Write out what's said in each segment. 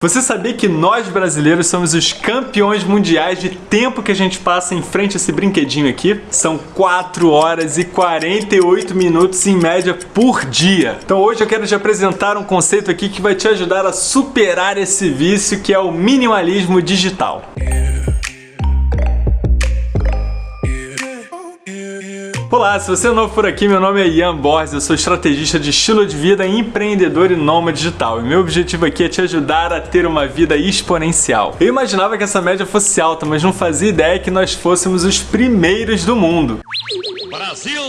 Você sabia que nós brasileiros somos os campeões mundiais de tempo que a gente passa em frente a esse brinquedinho aqui? São 4 horas e 48 minutos em média por dia. Então hoje eu quero te apresentar um conceito aqui que vai te ajudar a superar esse vício que é o minimalismo digital. Olá, se você é novo por aqui, meu nome é Ian Borges, eu sou estrategista de estilo de vida, empreendedor e nômade digital. E meu objetivo aqui é te ajudar a ter uma vida exponencial. Eu imaginava que essa média fosse alta, mas não fazia ideia que nós fôssemos os primeiros do mundo. Brasil!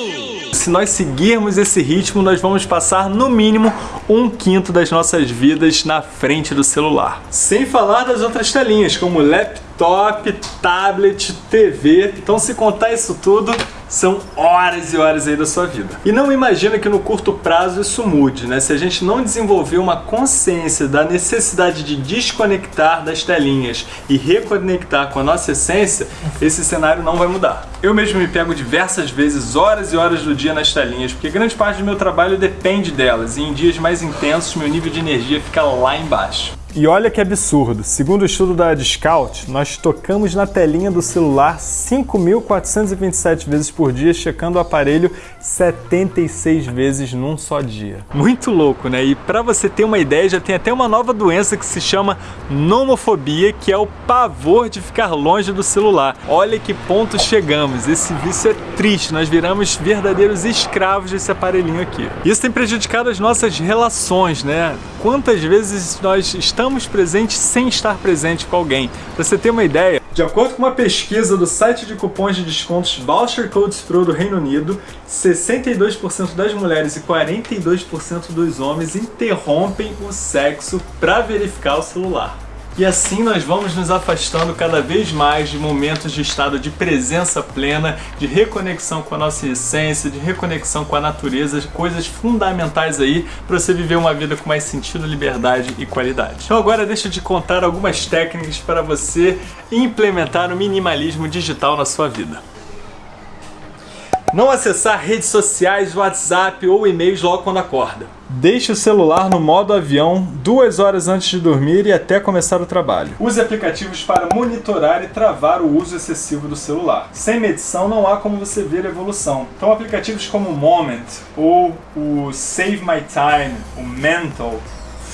Se nós seguirmos esse ritmo, nós vamos passar no mínimo um quinto das nossas vidas na frente do celular. Sem falar das outras telinhas, como laptop, tablet, TV. Então se contar isso tudo, são horas e horas aí da sua vida. E não imagina que no curto prazo isso mude, né? Se a gente não desenvolver uma consciência da necessidade de desconectar das telinhas e reconectar com a nossa essência, esse cenário não vai mudar. Eu mesmo me pego diversas vezes, horas e horas do dia nas telinhas, porque grande parte do meu trabalho depende delas, e em dias mais intensos meu nível de energia fica lá embaixo. E olha que absurdo, segundo o estudo da Discount, nós tocamos na telinha do celular 5.427 vezes por dia, checando o aparelho 76 vezes num só dia. Muito louco, né? E para você ter uma ideia, já tem até uma nova doença que se chama nomofobia, que é o pavor de ficar longe do celular. Olha que ponto chegamos, esse vício é triste, nós viramos verdadeiros escravos desse aparelhinho aqui. Isso tem prejudicado as nossas relações, né? Quantas vezes nós estamos estamos presentes sem estar presente com alguém. Para você ter uma ideia, de acordo com uma pesquisa do site de cupons de descontos Voucher Codes Pro do Reino Unido, 62% das mulheres e 42% dos homens interrompem o sexo para verificar o celular. E assim nós vamos nos afastando cada vez mais de momentos de estado de presença plena, de reconexão com a nossa essência, de reconexão com a natureza, coisas fundamentais aí para você viver uma vida com mais sentido, liberdade e qualidade. Então agora deixa eu te contar algumas técnicas para você implementar o minimalismo digital na sua vida. Não acessar redes sociais, WhatsApp ou e-mails logo quando acorda. Deixe o celular no modo avião duas horas antes de dormir e até começar o trabalho. Use aplicativos para monitorar e travar o uso excessivo do celular. Sem medição não há como você ver a evolução. Então aplicativos como Moment ou o Save My Time, o Mental,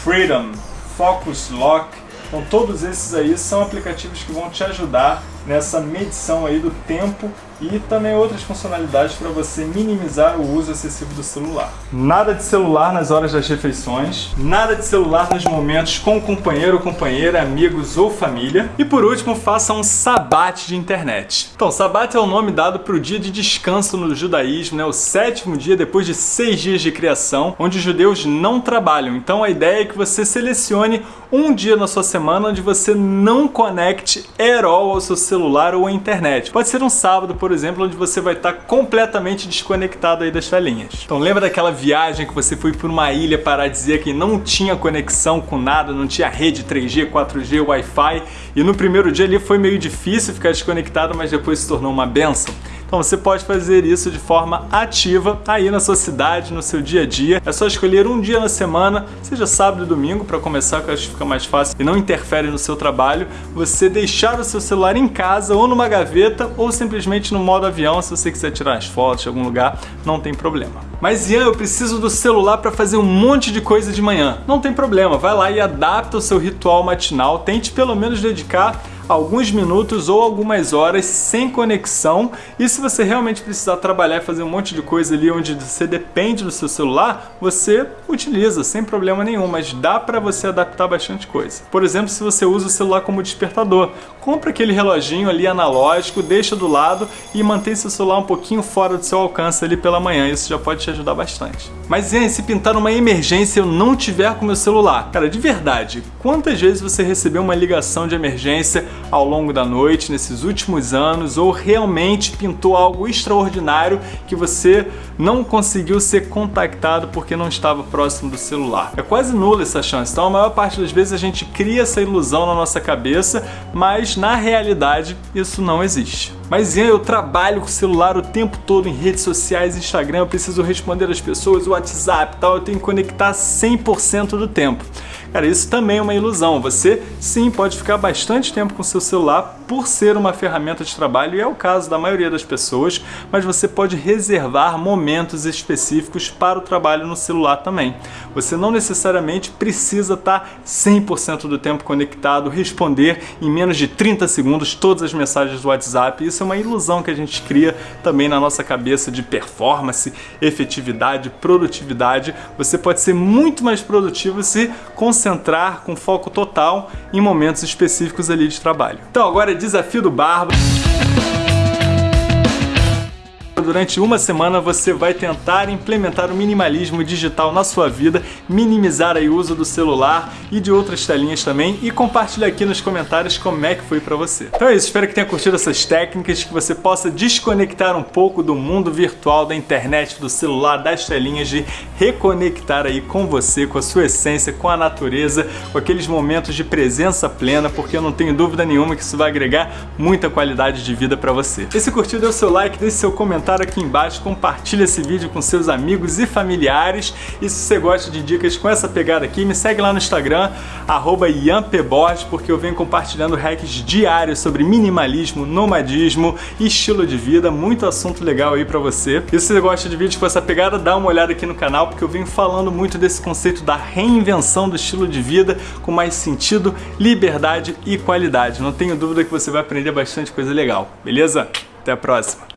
Freedom, Focus Lock, então todos esses aí são aplicativos que vão te ajudar nessa medição aí do tempo e também outras funcionalidades para você minimizar o uso excessivo do celular. Nada de celular nas horas das refeições, nada de celular nos momentos com o companheiro ou companheira, amigos ou família. E por último, faça um sabate de internet. Então, sabate é o nome dado para o dia de descanso no judaísmo, né? o sétimo dia depois de seis dias de criação, onde os judeus não trabalham. Então a ideia é que você selecione um dia na sua semana onde você não conecte at ao seu celular celular ou a internet. Pode ser um sábado, por exemplo, onde você vai estar completamente desconectado aí das telinhas. Então lembra daquela viagem que você foi por uma ilha paradisíaca e não tinha conexão com nada, não tinha rede 3G, 4G, Wi-Fi e no primeiro dia ali foi meio difícil ficar desconectado, mas depois se tornou uma benção? Então você pode fazer isso de forma ativa aí na sua cidade, no seu dia a dia. É só escolher um dia na semana, seja sábado e domingo, para começar, que eu acho que fica mais fácil e não interfere no seu trabalho. Você deixar o seu celular em casa ou numa gaveta ou simplesmente no modo avião, se você quiser tirar as fotos de algum lugar, não tem problema. Mas Ian, eu preciso do celular para fazer um monte de coisa de manhã. Não tem problema, vai lá e adapta o seu ritual matinal, tente pelo menos dedicar alguns minutos ou algumas horas sem conexão e se você realmente precisar trabalhar e fazer um monte de coisa ali onde você depende do seu celular, você utiliza sem problema nenhum, mas dá para você adaptar bastante coisa. Por exemplo, se você usa o celular como despertador, compra aquele reloginho ali analógico, deixa do lado e mantém seu celular um pouquinho fora do seu alcance ali pela manhã, isso já pode te ajudar bastante. Mas e se pintar uma emergência eu não tiver com meu celular? Cara, de verdade, quantas vezes você recebeu uma ligação de emergência ao longo da noite, nesses últimos anos, ou realmente pintou algo extraordinário que você não conseguiu ser contactado porque não estava próximo do celular. É quase nula essa chance, então a maior parte das vezes a gente cria essa ilusão na nossa cabeça, mas na realidade isso não existe. Mas Ian, eu trabalho com o celular o tempo todo em redes sociais, Instagram, eu preciso responder as pessoas, WhatsApp e tal, eu tenho que conectar 100% do tempo. Cara, isso também é uma ilusão. Você sim pode ficar bastante tempo com seu celular por ser uma ferramenta de trabalho, e é o caso da maioria das pessoas, mas você pode reservar momentos específicos para o trabalho no celular também. Você não necessariamente precisa estar 100% do tempo conectado, responder em menos de 30 segundos todas as mensagens do WhatsApp. Isso é uma ilusão que a gente cria também na nossa cabeça de performance, efetividade, produtividade. Você pode ser muito mais produtivo se concentrar com foco total em momentos específicos ali de trabalho. Então agora é desafio do Barba durante uma semana você vai tentar implementar o minimalismo digital na sua vida, minimizar o uso do celular e de outras telinhas também e compartilha aqui nos comentários como é que foi para você. Então é isso, espero que tenha curtido essas técnicas, que você possa desconectar um pouco do mundo virtual, da internet, do celular, das telinhas, de reconectar aí com você, com a sua essência, com a natureza, com aqueles momentos de presença plena, porque eu não tenho dúvida nenhuma que isso vai agregar muita qualidade de vida para você. E se curtiu, dê o seu like, deixe seu comentário comentário aqui embaixo, compartilha esse vídeo com seus amigos e familiares. E se você gosta de dicas com essa pegada aqui, me segue lá no Instagram, arroba porque eu venho compartilhando hacks diários sobre minimalismo, nomadismo e estilo de vida. Muito assunto legal aí pra você. E se você gosta de vídeos com essa pegada, dá uma olhada aqui no canal, porque eu venho falando muito desse conceito da reinvenção do estilo de vida com mais sentido, liberdade e qualidade. Não tenho dúvida que você vai aprender bastante coisa legal, beleza? Até a próxima!